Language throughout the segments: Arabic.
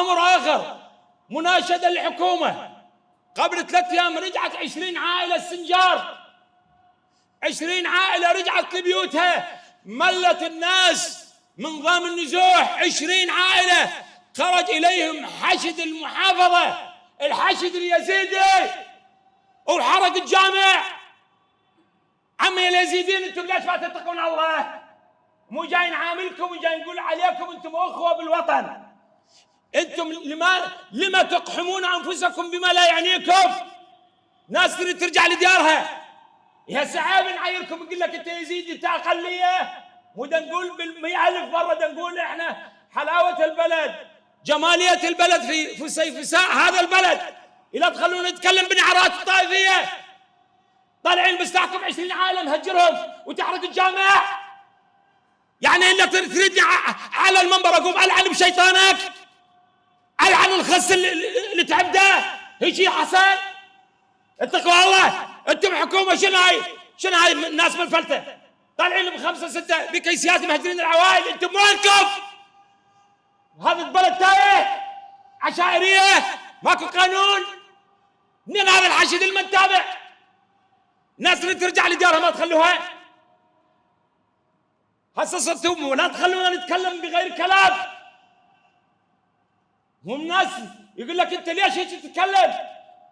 أمر آخر مناشدة للحكومة. قبل ثلاث أيام رجعت عشرين عائلة السنجار. عشرين عائلة رجعت لبيوتها. ملت الناس من ضام النزوح. عشرين عائلة خرج إليهم حشد المحافظة. الحشد اليزيدي وحرق الجامع. عمي اليزيديين أنتم ليش ما تتقون الله؟ مو جاي نعاملكم وجاي نقول عليكم أنتم أخوة بالوطن. أنتم لما لما تقحمون انفسكم بما لا يعنيكم؟ ناس تريد ترجع لديارها. يا سعاب نعايركم نقول لك انت يزيد انت اقليه؟ مو نقول بالمئة ألف مرة نقول إحنا حلاوة البلد. جمالية البلد في في سيفساء هذا البلد. اذا تخلونا نتكلم بنعرات الطائفيه طالعين بستاكم 20 عالم هجرهم وتحرق الجامع. يعني انك تريدني على المنبر أقوم ألعن بشيطانك. العن الخس اللي تعبده؟ هيجي حسن؟ اتقوا الله. أنتم حكومة شنو هاي شنو هاي الناس منفلته طالعين بخمسه ستة بكيسيات مهجرين العوائل. أنتم وينكم؟ هذا البلد تايه؟ عشائرية؟ ماكو قانون؟ منين هذا الحشد المنتابع ناس اللي ترجع لديارها ما تخلوها؟ هسه صرتم ولا تخلونا نتكلم بغير كلام. هم ناس يقول لك انت ليش هيك تتكلم؟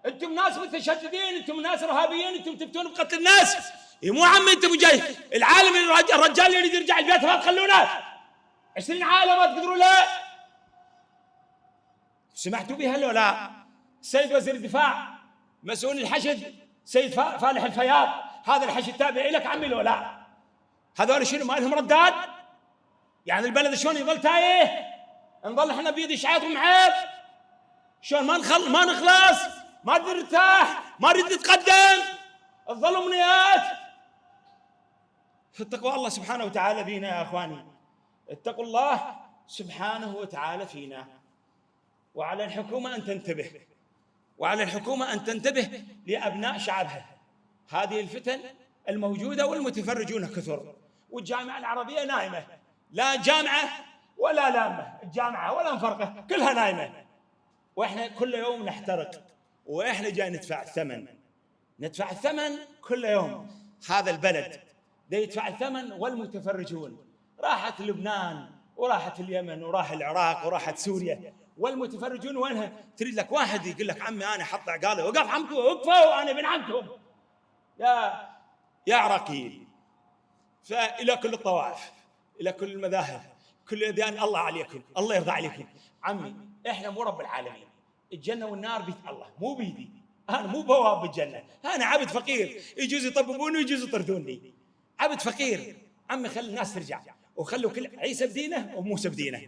أنتم ناس متشددين أنتم ناس ارهابيين أنتم تفتون بقتل الناس. إيه مو عمي انت جاي. العالم الرجال اللي يريد يرجع البيت ما تخلونه. 20 عالم ما تقدروا له. سمعتوا بها ولا؟ لا؟ السيد وزير الدفاع مسؤول الحشد سيد فالح الفياض هذا الحشد تابع لك عمي لو لا؟ هذول شنو ما لهم رداد؟ يعني البلد شلون يظل تايه؟ نظل إحنا بيد اشعاعهم عيب. شلون ما نخل ما نخلص ما نرتاح ما نريد نتقدم. تظل امنيات اتقوا الله سبحانه وتعالى فينا يا اخواني. اتقوا الله سبحانه وتعالى فينا. وعلى الحكومة أن تنتبه. وعلى الحكومة أن تنتبه لأبناء شعبها. هذه الفتن الموجودة والمتفرجون كثر. والجامعة العربية نايمة. لا جامعة ولا لامه الجامعة ولا مفرقه كلها نايمه. وإحنا كل يوم نحترق وإحنا جاي ندفع الثمن. ندفع الثمن كل يوم. هذا البلد. ده يدفع الثمن والمتفرجون. راحت لبنان وراحت اليمن وراح العراق وراحت سوريا. والمتفرجون وينها؟ تريد لك واحد يقول لك عمي أنا حط عقاله وقف عمكم وقفوا أنا ابن عمكم. يا يا عراقيين فإلى كل الطوائف إلى كل المذاهب. كل الاديان الله عليكم الله يرضى عليكم. عمي إحنا مو رب العالمين. الجنة والنار بيد الله مو بيدي. أنا مو بواب بالجنة. أنا عبد فقير. يجوز يطببوني ويجوز يطردوني. عبد فقير. عمي خلي الناس ترجع. وخلوا كل عيسى بدينه وموسى بدينه.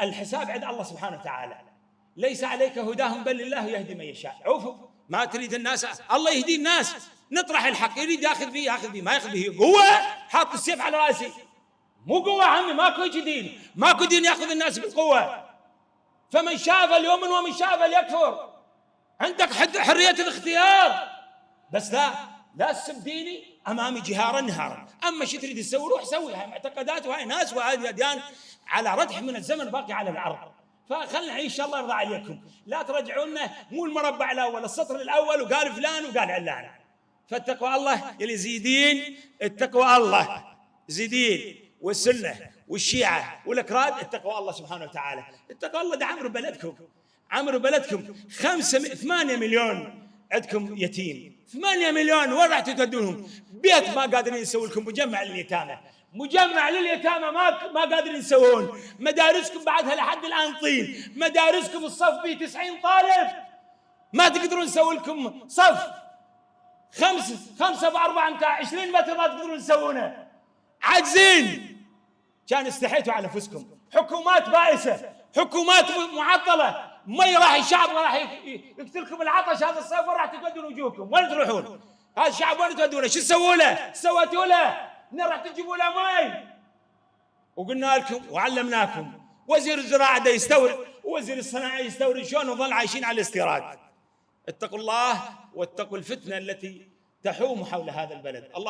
الحساب عند الله سبحانه وتعالى. ليس عليك هداهم بل الله يهدي من يشاء. عوفوا. ما تريد الناس. الله يهدي الناس. نطرح الحق. يريد ياخذ فيه ياخذ فيه ما ياخذ فيه قوه حاط السيف على رأسي. مو قوة عمي ماكو دين. ماكو دين ياخذ الناس بالقوه فمن شاء فليؤمن ومن شاء فليكفر عندك حرية الاختيار؟ بس لا لا تسب ديني أمامي جهارا نهارا. أما شو تريد تسوي روح سوي. هاي معتقدات وهاي ناس وهذه أديان على ردح من الزمن باقي على الأرض. فخلنا إن شاء الله يرضى عليكم. لا ترجعونا مو المربع الأول السطر الأول وقال فلان وقال علان. فاتقوا الله يلي زيدين اتقوا الله. زيدين. والسنة والشيعة والأكراد اتقوا الله سبحانه وتعالى. اتقوا الله ده عمرو بلدكم. عمرو بلدكم. خمسة ثمانية مليون عندكم يتيم. ثمانية مليون وين راح تودونهم؟ بيت ما قادرين يسوي لكم مجمع لليتامى. مجمع لليتامى ما ما قادرين يسوون. مدارسكم بعدها لحد الآن طين. مدارسكم الصف به 90 طالب. ما تقدرون نسوي لكم صف. خمسة خمسة بأربعة متاع 20 متر ما تقدرون تسوونه عاجزين. كان استحيتوا على أنفسكم حكومات بائسة حكومات معطلة مي راح الشعب راح يقتلكم العطش هذا الصيف وراح تودون وجوهكم وين تروحون؟ هذا الشعب وين تودونه؟ شو سووا له؟ سويتوا له؟ راح تجيبوا له مي وقلنا لكم وعلمناكم وزير الزراعة ده يستورد ووزير الصناعة يستورد شلون نظل عايشين على الاستيراد اتقوا الله واتقوا الفتنة التي تحوم حول هذا البلد الله